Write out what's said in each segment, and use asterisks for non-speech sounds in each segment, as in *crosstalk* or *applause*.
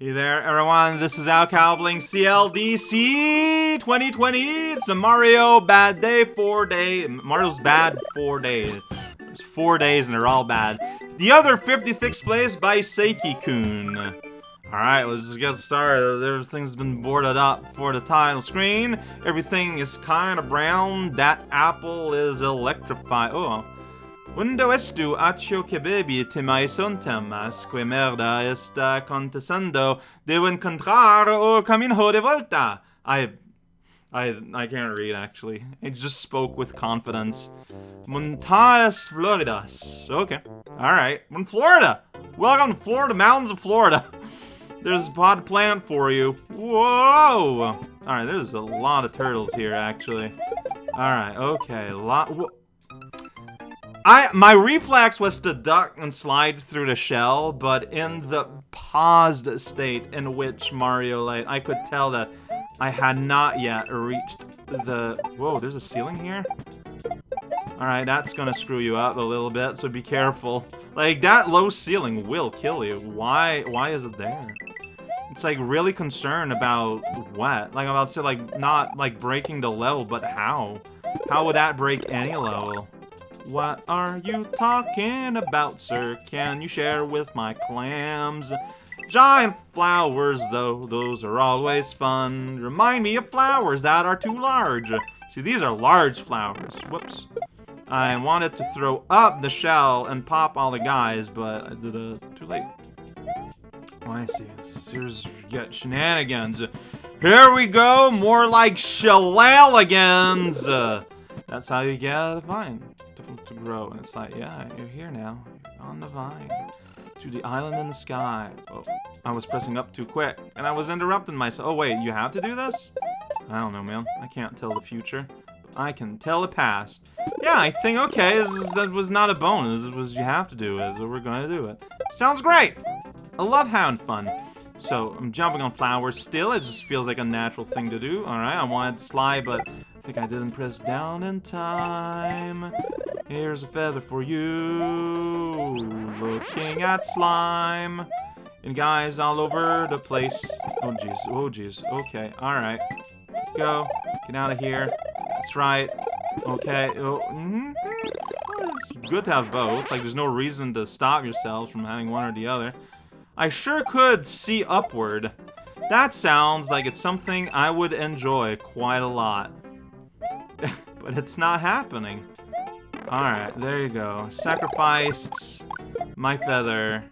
Hey there, everyone. This is Al Cowbling CLDC 2020. It's the Mario Bad Day 4 Day. Mario's Bad 4 Days. There's 4 days and they're all bad. The other 56th place by Seiki-kun. Alright, let's just get started. Everything's been boarded up for the title screen. Everything is kind of brown. That apple is electrified. Oh, Undo estu accio che bebi te mai son temas, que merda está acontecendo, devo encontrar o camino de volta. I, I, I can't read actually. I just spoke with confidence. Montañas Floridas. Okay. Alright. We're in Florida. Welcome to Florida, mountains of Florida. *laughs* There's a pod plant for you. Whoa! Alright, there's a lot of turtles here, actually. Alright, okay. Lot. I my reflex was to duck and slide through the shell, but in the paused state in which Mario Light, I could tell that I had not yet reached the. Whoa, there's a ceiling here. All right, that's gonna screw you up a little bit, so be careful. Like that low ceiling will kill you. Why? Why is it there? It's like really concerned about what? Like I'm about to say, like not like breaking the level, but how? How would that break any level? What are you talking about, sir? Can you share with my clams? Giant flowers, though, those are always fun. Remind me of flowers that are too large. See, these are large flowers. Whoops. I wanted to throw up the shell and pop all the guys, but I did it too late. Oh, I see. Here's get shenanigans. Here we go, more like shenanigans. Uh, that's how you get a vine to, grow. And it's like, yeah, you're here now. You're on the vine. To the island in the sky. Oh, I was pressing up too quick. And I was interrupting myself. Oh, wait, you have to do this? I don't know, man. I can't tell the future. But I can tell the past. Yeah, I think, okay, is, that was not a bonus. It was you have to do it, so we're going to do it. Sounds great! I love having fun. So, I'm jumping on flowers still. It just feels like a natural thing to do. Alright, I wanted slide, but I think I didn't press down in time. Here's a feather for you. Looking at slime. And guys all over the place. Oh, jeez. Oh, jeez. Okay. All right. Go. Get out of here. That's right. Okay. Oh, mm -hmm. It's good to have both. Like, there's no reason to stop yourselves from having one or the other. I sure could see upward. That sounds like it's something I would enjoy quite a lot. *laughs* but it's not happening. Alright, there you go. Sacrificed my feather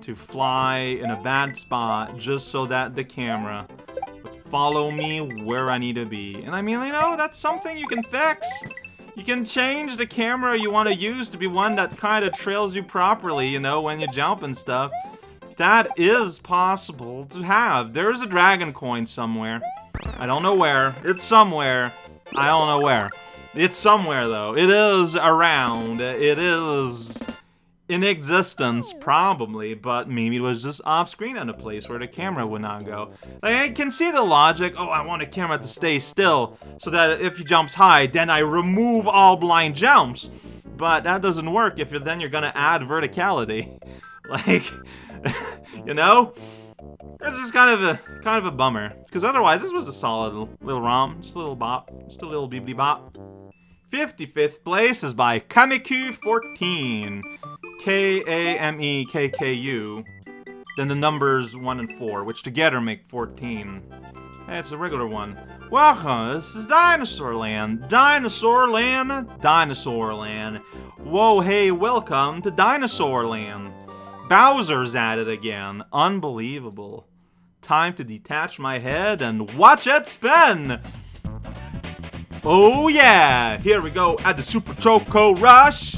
to fly in a bad spot just so that the camera would follow me where I need to be. And I mean, you know, that's something you can fix. You can change the camera you want to use to be one that kind of trails you properly, you know, when you jump and stuff. That is possible to have. There's a dragon coin somewhere. I don't know where. It's somewhere. I don't know where. It's somewhere, though. It is around. It is in existence, probably, but maybe it was just off-screen in a place where the camera would not go. Like, I can see the logic. Oh, I want a camera to stay still so that if he jumps high, then I remove all blind jumps. But that doesn't work if you're, then you're gonna add verticality. *laughs* Like, *laughs* you know? This is kind of a kind of a bummer. Because otherwise, this was a solid little ROM. Just a little bop. Just a little beepity bop. 55th place is by Kamekku14. K-A-M-E-K-K-U. Then the numbers 1 and 4, which together make 14. Hey, it's a regular one. Welcome, this is Dinosaur Land. Dinosaur Land, Dinosaur Land. Whoa, hey, welcome to Dinosaur Land. Bowser's at it again. Unbelievable. Time to detach my head and watch it spin! Oh yeah! Here we go at the Super Choco Rush!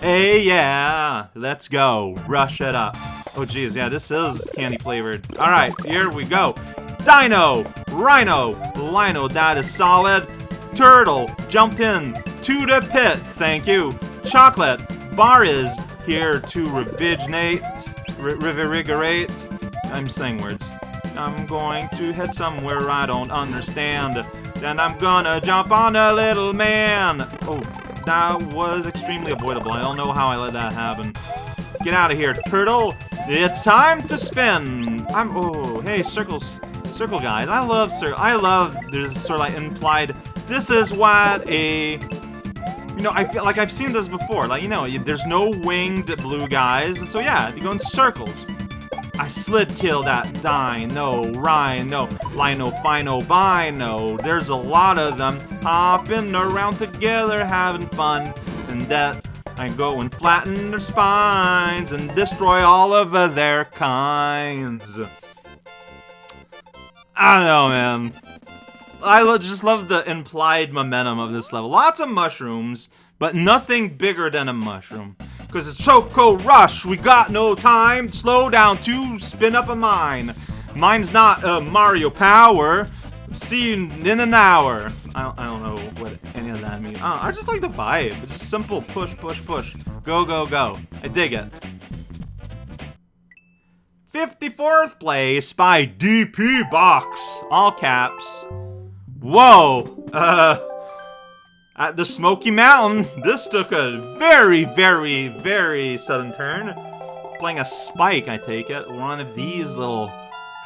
Hey yeah! Let's go. Rush it up. Oh geez, yeah, this is candy flavored. Alright, here we go. Dino! Rhino! Lino, that is solid. Turtle jumped in to the pit, thank you. Chocolate bar is here to revigorate, revigorate. I'm saying words. I'm going to head somewhere I don't understand. Then I'm gonna jump on a little man. Oh, that was extremely avoidable. I don't know how I let that happen. Get out of here, turtle. It's time to spin. I'm, oh, hey, circles, circle guys. I love circle. I love, there's sort of like implied, this is what a, you know, I feel like I've seen this before. Like, you know, there's no winged blue guys. So, yeah, they go in circles. I slid kill that dino, rhino, lino, fino, bino. There's a lot of them hopping around together having fun. And that I go and flatten their spines and destroy all of their kinds. I don't know, man. I just love the implied momentum of this level. Lots of mushrooms, but nothing bigger than a mushroom. Because it's Choco Rush. We got no time. Slow down to spin up a mine. Mine's not uh, Mario Power. See you in an hour. I don't, I don't know what any of that means. Uh, I just like the vibe. It's just simple push, push, push. Go, go, go. I dig it. 54th place by DP Box. All caps. Whoa. Uh, at the Smoky Mountain, this took a very, very, very sudden turn. Playing a spike, I take it. One of these little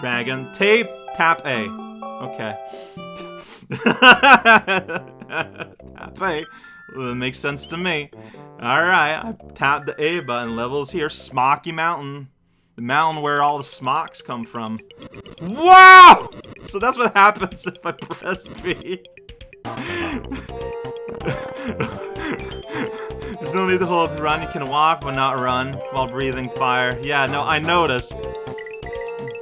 dragon. Tape, tap A. Okay. *laughs* tap A. That makes sense to me. Alright, I tapped the A button. Levels here. Smoky Mountain. The mountain where all the smocks come from. Wow! So that's what happens if I press B. There's no need to hold to run. You can walk, but not run while breathing fire. Yeah, no, I noticed.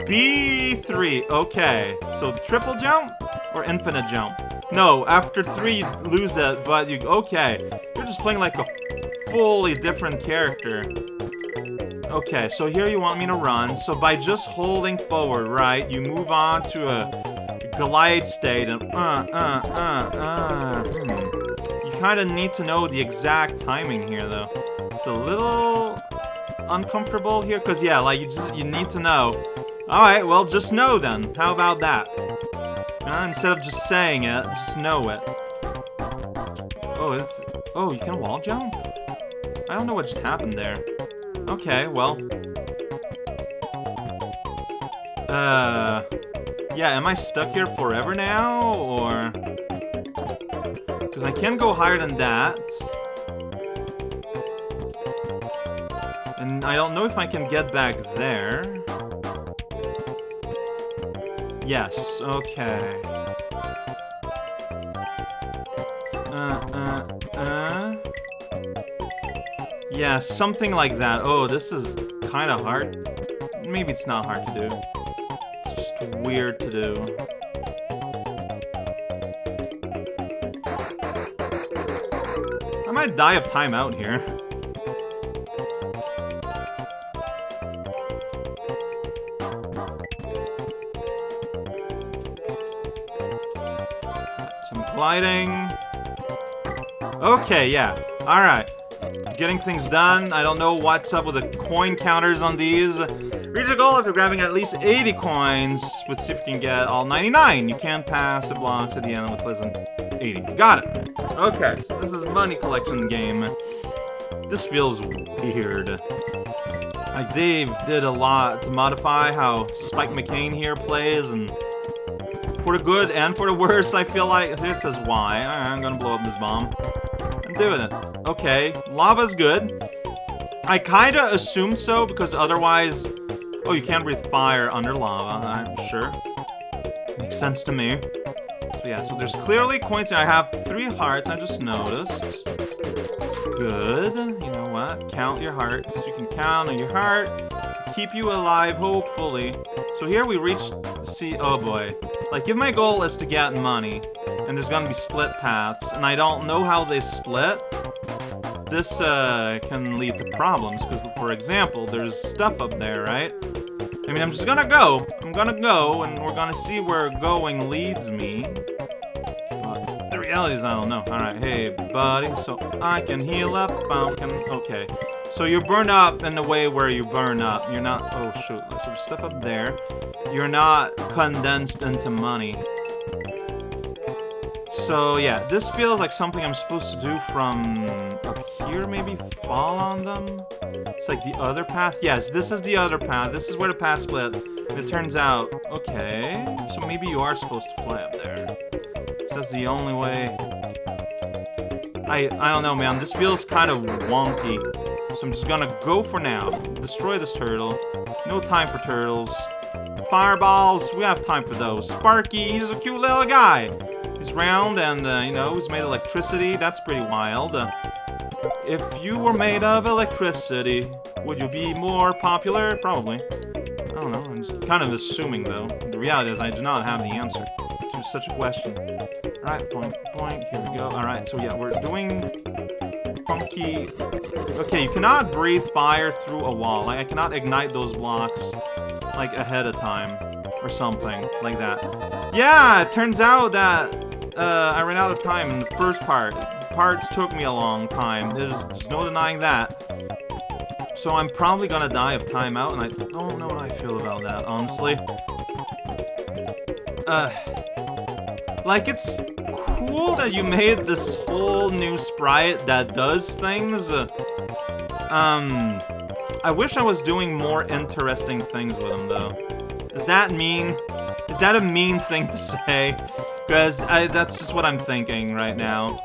B3. Okay. So triple jump or infinite jump? No, after three, you lose it, but you... Okay. You're just playing like a fully different character. Okay, so here you want me to run. So by just holding forward, right, you move on to a glide state and... Uh, uh, uh, uh... Hmm kind of need to know the exact timing here, though. It's a little uncomfortable here, because, yeah, like, you just, you need to know. Alright, well, just know, then. How about that? Uh, instead of just saying it, just know it. Oh, it's... Oh, you can wall jump? I don't know what just happened there. Okay, well... Uh... Yeah, am I stuck here forever now, or... Because I can go higher than that. And I don't know if I can get back there. Yes, okay. Yeah, something like that. Oh, this is kind of hard. Maybe it's not hard to do. It's just weird to do. I might die of timeout here. Some gliding. Okay, yeah. Alright. Getting things done. I don't know what's up with the coin counters on these. Reach a goal after grabbing at least 80 coins. Let's see if you can get all 99. You can pass the blocks at the end with less than 80. Got it. Okay, so this is a money collection game. This feels weird. Like, Dave did a lot to modify how Spike McCain here plays, and for the good and for the worse, I feel like it says why. I'm gonna blow up this bomb. I'm doing it. Okay, lava's good. I kinda assumed so, because otherwise... Oh, you can't breathe fire under lava, I'm sure. Makes sense to me. So yeah, so there's clearly coins here. I have three hearts, I just noticed. It's good. You know what? Count your hearts. You can count on your heart. Keep you alive, hopefully. So here we reach... See... Oh boy. Like, if my goal is to get money, and there's gonna be split paths, and I don't know how they split, this uh, can lead to problems, because, for example, there's stuff up there, right? I mean, I'm just gonna go. I'm gonna go, and we're gonna see where going leads me The reality is, I don't know. Alright, hey, buddy, so I can heal up, Falcon. Okay. So you burn up in the way where you burn up. You're not... Oh, shoot. So there's stuff up there. You're not condensed into money. So, yeah, this feels like something I'm supposed to do from up here, maybe? Fall on them? It's like the other path? Yes, this is the other path. This is where the path split. And it turns out, okay, so maybe you are supposed to fly up there. So that's the only way. I, I don't know, man. This feels kind of wonky. So I'm just gonna go for now. Destroy this turtle. No time for turtles. Fireballs, we have time for those. Sparky, he's a cute little guy. He's round and, uh, you know, he's made of electricity. That's pretty wild. Uh, if you were made of electricity, would you be more popular? Probably. I don't know, I'm just kind of assuming, though. The reality is I do not have the answer to such a question. Alright, point, point, here we go. Alright, so yeah, we're doing funky... Okay, you cannot breathe fire through a wall. Like, I cannot ignite those blocks, like, ahead of time. Or something, like that. Yeah, it turns out that uh, I ran out of time in the first part. The parts took me a long time. There's, there's no denying that. So I'm probably gonna die of timeout, and I don't know how I feel about that, honestly. Uh, like, it's cool that you made this whole new sprite that does things. Um, I wish I was doing more interesting things with him, though. Is that mean? Is that a mean thing to say? Because that's just what I'm thinking right now.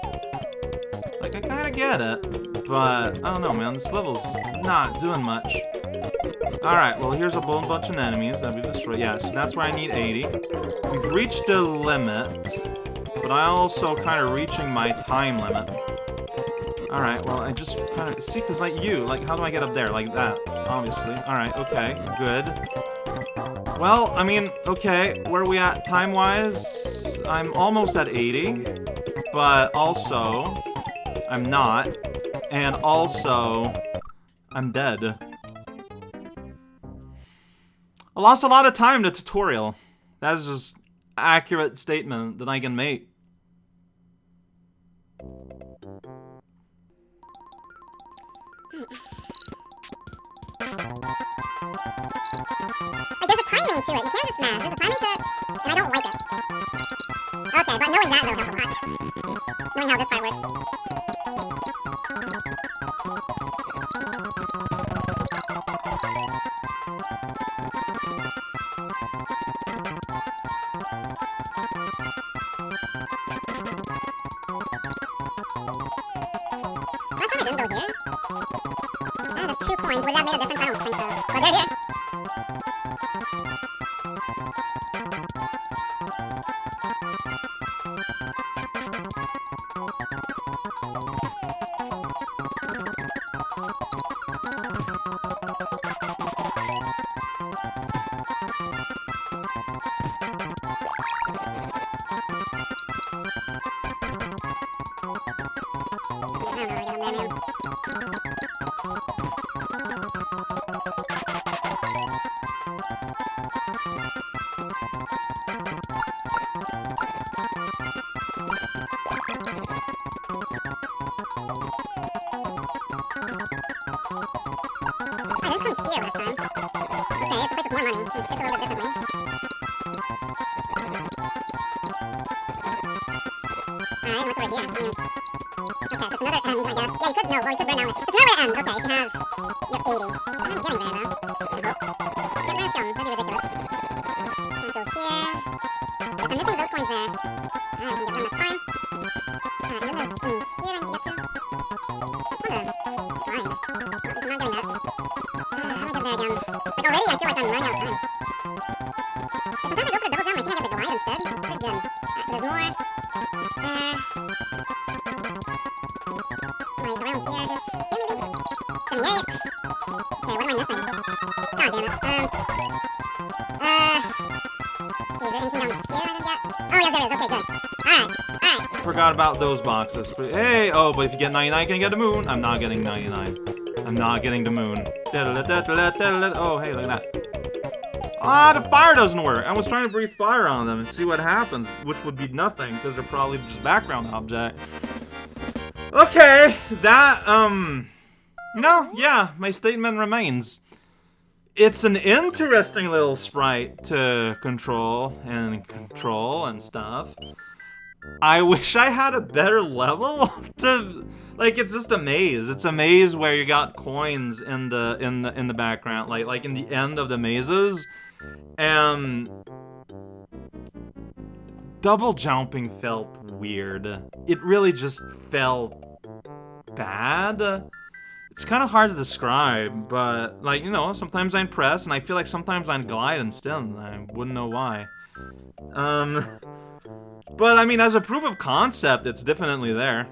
Like, I kind of get it, but I don't know, man. This level's not doing much. Alright, well, here's a whole bunch of enemies that we destroyed. Yeah, so that's where I need 80. We've reached the limit, but I'm also kind of reaching my time limit. Alright, well, I just kind of... See, because, like, you, like, how do I get up there? Like that, obviously. Alright, okay, good. Well, I mean, okay, where are we at time-wise? I'm almost at 80, but also, I'm not, and also, I'm dead. I lost a lot of time to tutorial. That is just accurate statement that I can make. There's a timing to it. You can't just smash. There's a timing to it, that, though. Knowing how this part works. okay, so it's another I guess. Yeah, you could, no, well, you could burn down with, so it's another end. okay, if you have your 80. I'm getting there, though, I you're gonna that'd be ridiculous. Go here. I'm missing those coins there. Alright, I can get them, that's fine. Alright, and then there's some here I can get to. I just wanna grind. Alright, so I'm not getting that. Uh, how do I get there again? Like, already I feel like I'm running out of time. About those boxes. But, hey, oh, but if you get 99, you can get the moon. I'm not getting 99. I'm not getting the moon. Oh, hey, look at that. Ah, the fire doesn't work. I was trying to breathe fire on them and see what happens, which would be nothing, because they're probably just background object. Okay, that, um... No, yeah, my statement remains. It's an interesting little sprite to control and control and stuff. I wish I had a better level *laughs* to like it's just a maze. It's a maze where you got coins in the in the in the background, like like in the end of the mazes. And double jumping felt weird. It really just felt bad. It's kind of hard to describe, but like, you know, sometimes I press and I feel like sometimes I'm glide still, I wouldn't know why. Um, *laughs* but I mean, as a proof of concept, it's definitely there.